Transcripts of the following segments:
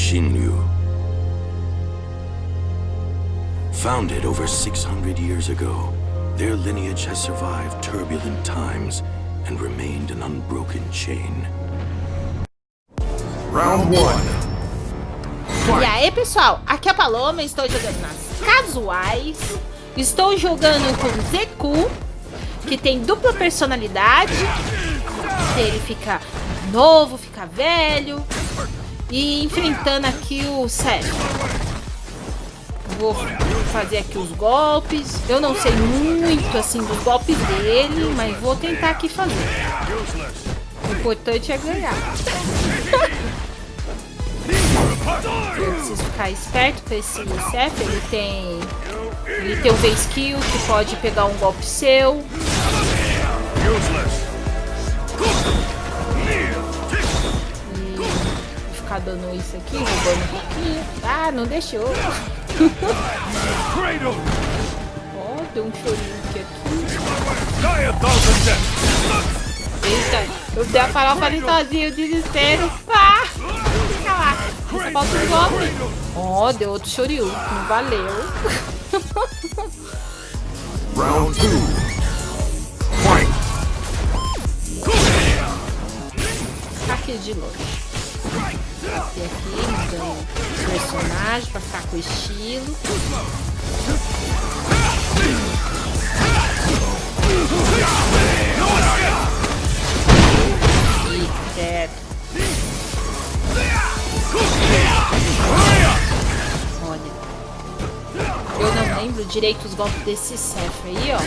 Bushinryu. Founded over 600 years ago, their lineage has survived turbulent times and remained an unbroken chain. Round one. E aí, pessoal, aqui é a Paloma, estou jogando nas casuais. Estou jogando com Zeku, que tem dupla personalidade. Ele fica novo, fica velho. E enfrentando aqui o Seth. Vou fazer aqui os golpes. Eu não sei muito assim dos golpes dele, mas vou tentar aqui fazer. O importante é ganhar. Preciso ficar esperto com esse Seth. Ele tem. Ele tem um V-Skill que pode pegar um golpe seu. Ficar dando isso aqui, roubando um pouquinho. Ah, não deixou. Ó, oh, deu um chorinho aqui. Eita, eu dei a farofa ali sozinho, desespero. Ah, fica lá. Falta um golpe. Ó, oh, deu outro chorinho. Não valeu. Round 2. Fight. Aqui de longe. Aqui, mudando personagem pra ficar com estilo. Olha. Eu não lembro direito os golpes desse Seth aí, ó.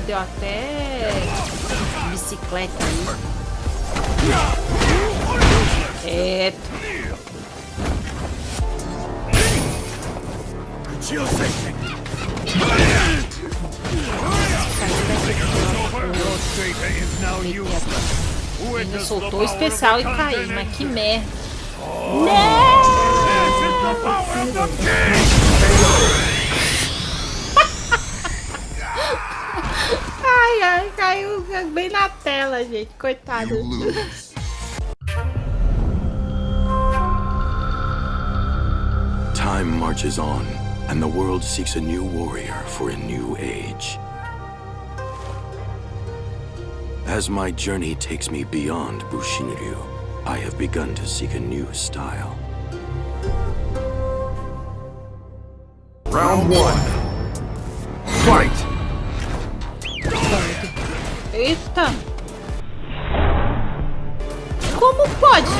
Deu até bicicleta aí. Quieto. Ele soltou o especial e caiu, mas que merda. Não! Caiu bem na tela, gente. Coitado. Time marches on, and the world seeks a new warrior for a new age. As my journey takes me beyond Bushinryu, I have begun to seek a new style. Round one. Fight. Eita! Como pode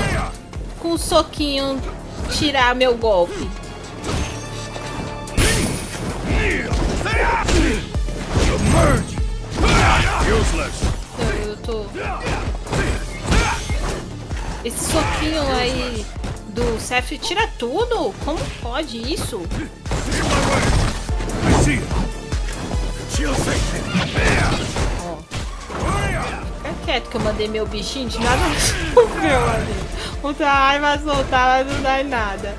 com um soquinho tirar meu golpe? Eu, eu tô... Esse soquinho aí do Seth tira tudo? Como pode isso? Ó. Fica quieto que eu mandei meu bichinho de nada resolveu ali. O Tahai vai soltar, mas não dá em nada.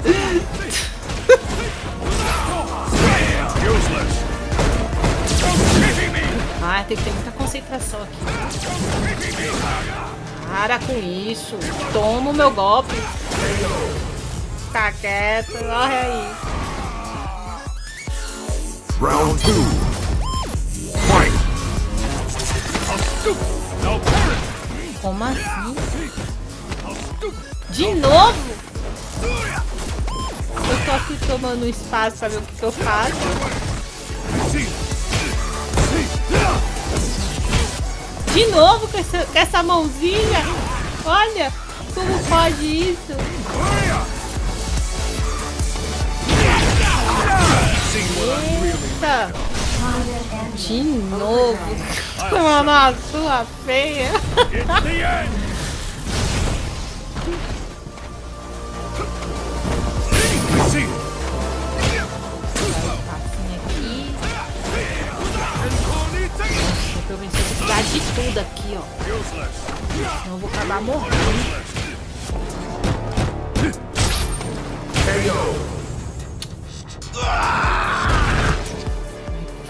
Ah, tem que ter muita concentração aqui. Para com isso. Toma o meu golpe. Fica quieto. Corre aí. Round 2. Fight. Como assim? De novo? Eu tô aqui tomando espaço pra ver o que, que eu faço. De novo com essa, com essa mãozinha? Olha, como pode isso? Eita! De novo. Tomando a sua feia. Eu esse precisar de tudo aqui, ó. Senão eu vou acabar morrendo.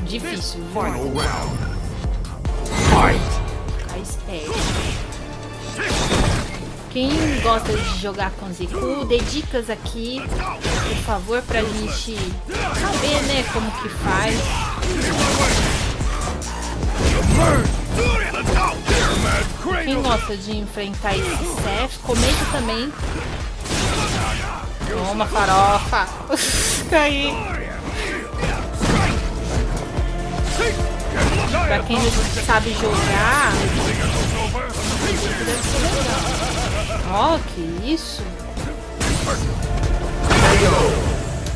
Difícil, viu? Estratégia. Quem gosta de jogar com Ziku, dê dicas aqui, por favor, pra gente saber, né, como que faz. Quem gosta de enfrentar esse Seth, comenta também. Toma, farofa. Caí. Pra quem sabe jogar, deve ser legal. Ó, oh, que isso?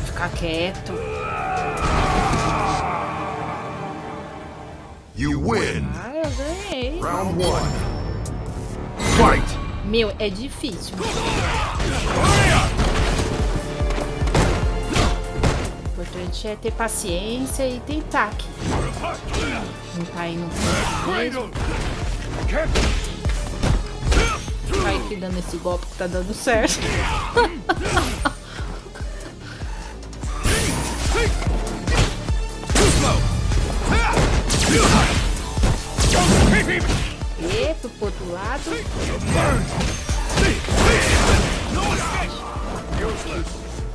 Ficar quieto. You win. Ah, eu ganhei. Round one. Fight. Meu, é difícil. O importante é ter paciência e tentar aqui. Não cair no fundo mesmo. Aqui dando esse golpe que tá dando certo. E pro outro lado.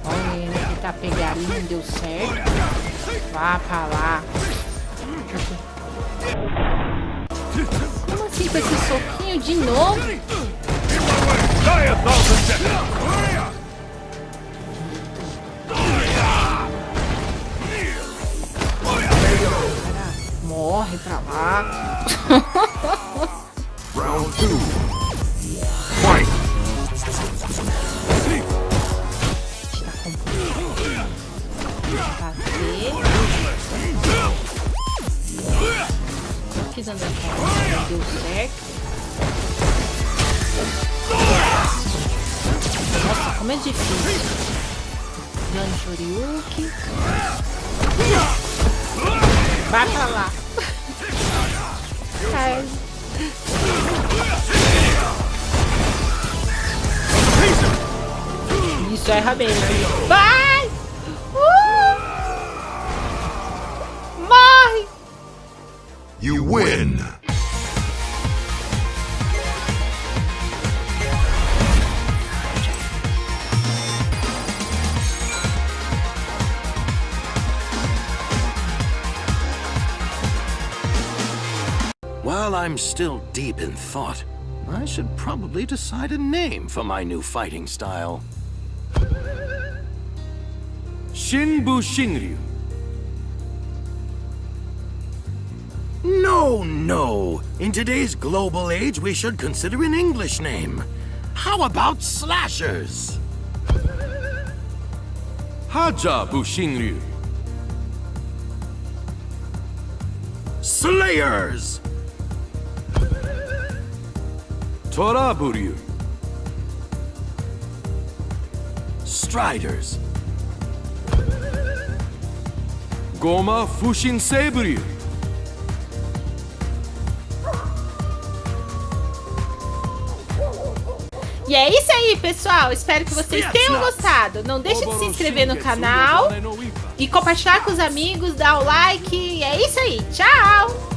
Olha ele ali, não deu certo. Vá pra lá. Como assim com esse soquinho de novo? Aqui dando a conta, deu certo. Nossa, como é difícil. Dando Shoryuki. Vai pra lá. Ai. Isso, erra bem. Vai! You win. While I'm still deep in thought, I should probably decide a name for my new fighting style. Shinbu Shinryu. No, no! In today's global age, we should consider an English name. How about Slashers? Hajabu Shinryu. Slayers! Toraburyu. Striders! Goma Fushin Seiburyu. E é isso aí, pessoal. Espero que vocês tenham gostado. Não deixe de se inscrever no canal e compartilhar com os amigos, dar o like. E é isso aí. Tchau!